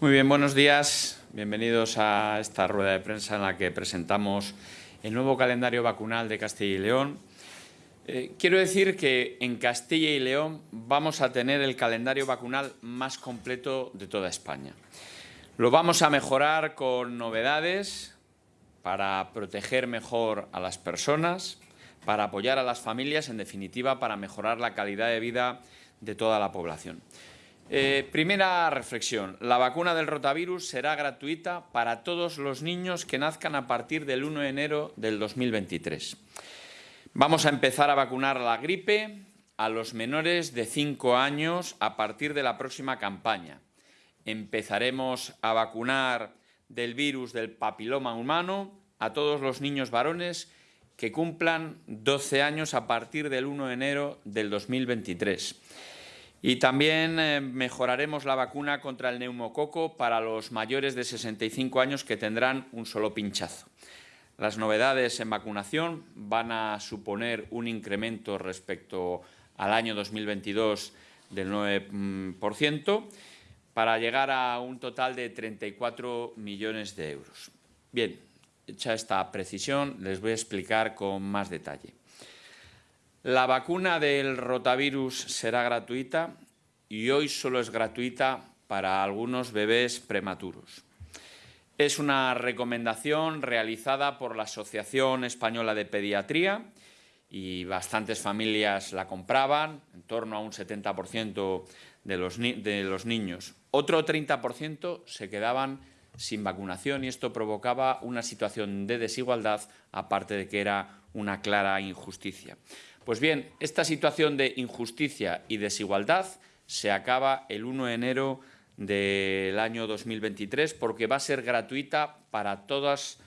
Muy bien, buenos días. Bienvenidos a esta rueda de prensa en la que presentamos el nuevo calendario vacunal de Castilla y León. Eh, quiero decir que en Castilla y León vamos a tener el calendario vacunal más completo de toda España. Lo vamos a mejorar con novedades para proteger mejor a las personas, para apoyar a las familias, en definitiva, para mejorar la calidad de vida de toda la población. Eh, primera reflexión. La vacuna del rotavirus será gratuita para todos los niños que nazcan a partir del 1 de enero del 2023. Vamos a empezar a vacunar a la gripe a los menores de 5 años a partir de la próxima campaña. Empezaremos a vacunar del virus del papiloma humano a todos los niños varones que cumplan 12 años a partir del 1 de enero del 2023. Y también eh, mejoraremos la vacuna contra el neumococo para los mayores de 65 años que tendrán un solo pinchazo. Las novedades en vacunación van a suponer un incremento respecto al año 2022 del 9% para llegar a un total de 34 millones de euros. Bien, hecha esta precisión, les voy a explicar con más detalle. La vacuna del rotavirus será gratuita y hoy solo es gratuita para algunos bebés prematuros. Es una recomendación realizada por la Asociación Española de Pediatría y bastantes familias la compraban, en torno a un 70% de los, de los niños. Otro 30% se quedaban sin vacunación y esto provocaba una situación de desigualdad, aparte de que era una clara injusticia. Pues bien, esta situación de injusticia y desigualdad se acaba el 1 de enero del año 2023 porque va a ser gratuita para todos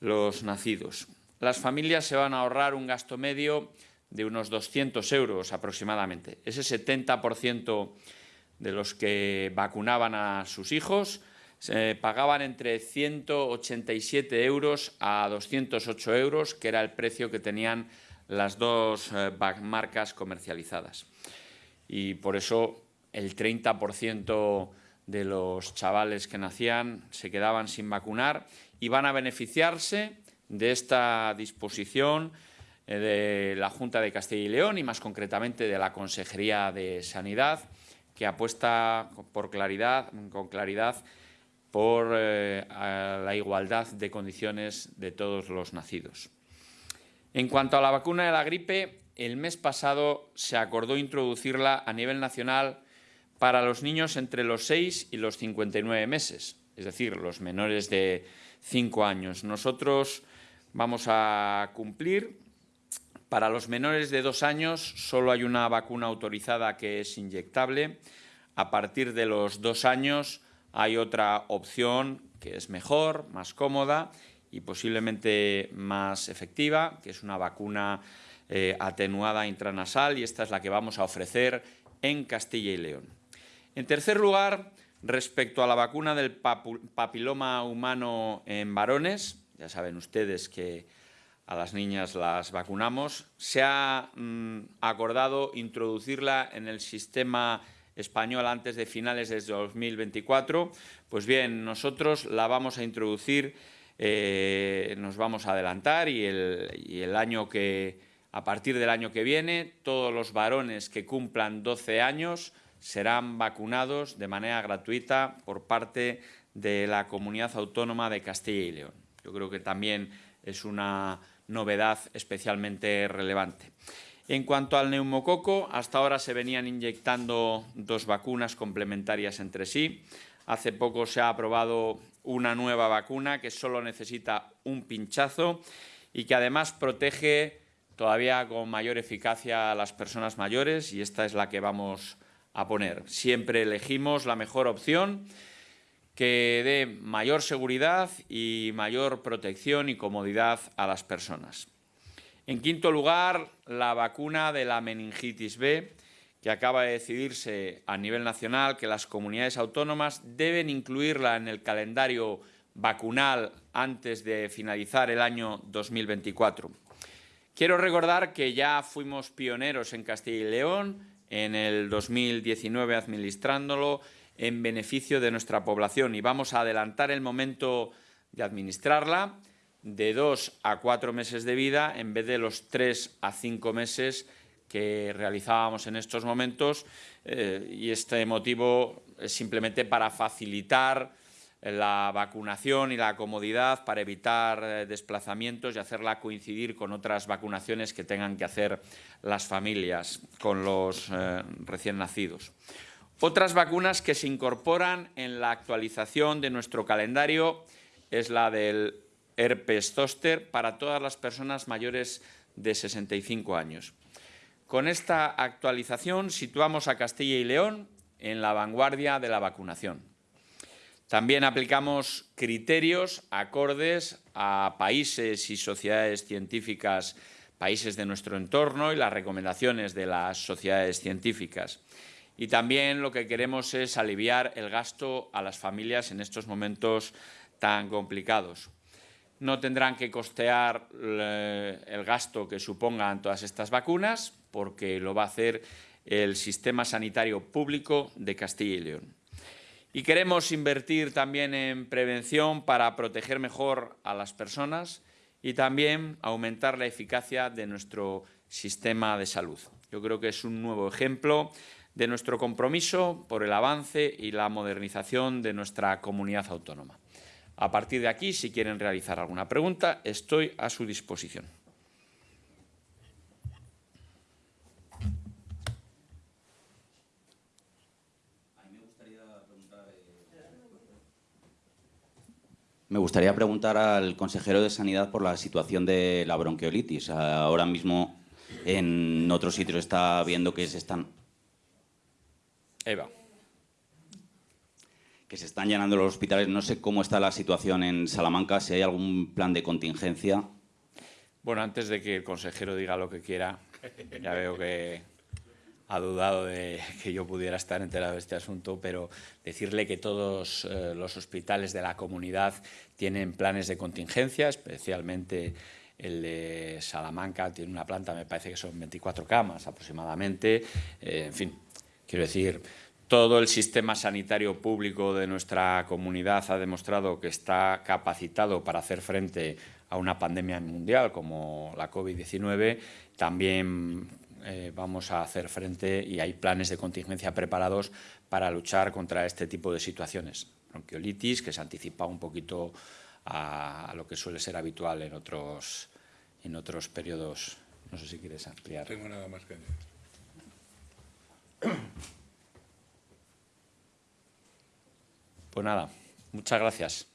los nacidos. Las familias se van a ahorrar un gasto medio de unos 200 euros aproximadamente. Ese 70% de los que vacunaban a sus hijos pagaban entre 187 euros a 208 euros, que era el precio que tenían las dos eh, marcas comercializadas. Y por eso el 30% de los chavales que nacían se quedaban sin vacunar y van a beneficiarse de esta disposición eh, de la Junta de Castilla y León y más concretamente de la Consejería de Sanidad que apuesta por claridad, con claridad por eh, la igualdad de condiciones de todos los nacidos. En cuanto a la vacuna de la gripe, el mes pasado se acordó introducirla a nivel nacional para los niños entre los 6 y los 59 meses, es decir, los menores de 5 años. Nosotros vamos a cumplir. Para los menores de 2 años solo hay una vacuna autorizada que es inyectable. A partir de los 2 años hay otra opción que es mejor, más cómoda y posiblemente más efectiva, que es una vacuna eh, atenuada intranasal y esta es la que vamos a ofrecer en Castilla y León. En tercer lugar, respecto a la vacuna del papiloma humano en varones, ya saben ustedes que a las niñas las vacunamos, se ha mm, acordado introducirla en el sistema español antes de finales de 2024. Pues bien, nosotros la vamos a introducir eh, nos vamos a adelantar y el, año que, a partir del año que viene, todos los varones que cumplan 12 años serán vacunados de manera gratuita por parte de la Comunidad Autónoma de Castilla y León. Yo creo que también es una novedad especialmente relevante. En cuanto al neumococo, hasta ahora se venían inyectando dos vacunas complementarias entre sí. Hace poco se ha aprobado una nueva vacuna que solo necesita un pinchazo y que además protege todavía con mayor eficacia a las personas mayores y esta es la que vamos a poner. Siempre elegimos la mejor opción que dé mayor seguridad y mayor protección y comodidad a las personas. En quinto lugar, la vacuna de la meningitis B, que acaba de decidirse a nivel nacional que las comunidades autónomas deben incluirla en el calendario vacunal antes de finalizar el año 2024. Quiero recordar que ya fuimos pioneros en Castilla y León en el 2019 administrándolo, en beneficio de nuestra población y vamos a adelantar el momento de administrarla de dos a cuatro meses de vida en vez de los tres a cinco meses que realizábamos en estos momentos eh, y este motivo es simplemente para facilitar la vacunación y la comodidad para evitar eh, desplazamientos y hacerla coincidir con otras vacunaciones que tengan que hacer las familias con los eh, recién nacidos. Otras vacunas que se incorporan en la actualización de nuestro calendario es la del herpes zoster para todas las personas mayores de 65 años. Con esta actualización situamos a Castilla y León en la vanguardia de la vacunación. También aplicamos criterios acordes a países y sociedades científicas, países de nuestro entorno y las recomendaciones de las sociedades científicas. Y también lo que queremos es aliviar el gasto a las familias en estos momentos tan complicados. No tendrán que costear eh, el gasto que supongan todas estas vacunas porque lo va a hacer el sistema sanitario público de Castilla y León. Y queremos invertir también en prevención para proteger mejor a las personas y también aumentar la eficacia de nuestro sistema de salud. Yo creo que es un nuevo ejemplo de nuestro compromiso por el avance y la modernización de nuestra comunidad autónoma. A partir de aquí, si quieren realizar alguna pregunta, estoy a su disposición. Me gustaría preguntar al consejero de Sanidad por la situación de la bronquiolitis. Ahora mismo en otros sitios está viendo que se están... Eva. Que se están llenando los hospitales. No sé cómo está la situación en Salamanca, si hay algún plan de contingencia. Bueno, antes de que el consejero diga lo que quiera, ya veo que ha dudado de que yo pudiera estar enterado de este asunto, pero decirle que todos eh, los hospitales de la comunidad tienen planes de contingencia, especialmente el de Salamanca tiene una planta, me parece que son 24 camas aproximadamente. Eh, en fin, quiero decir, todo el sistema sanitario público de nuestra comunidad ha demostrado que está capacitado para hacer frente a una pandemia mundial como la COVID-19. También eh, vamos a hacer frente y hay planes de contingencia preparados para luchar contra este tipo de situaciones. Bronquiolitis, que se anticipa un poquito a, lo que suele ser habitual en otros, en otros periodos. No sé si quieres ampliar. Tengo nada más que añadir. Pues nada, muchas gracias.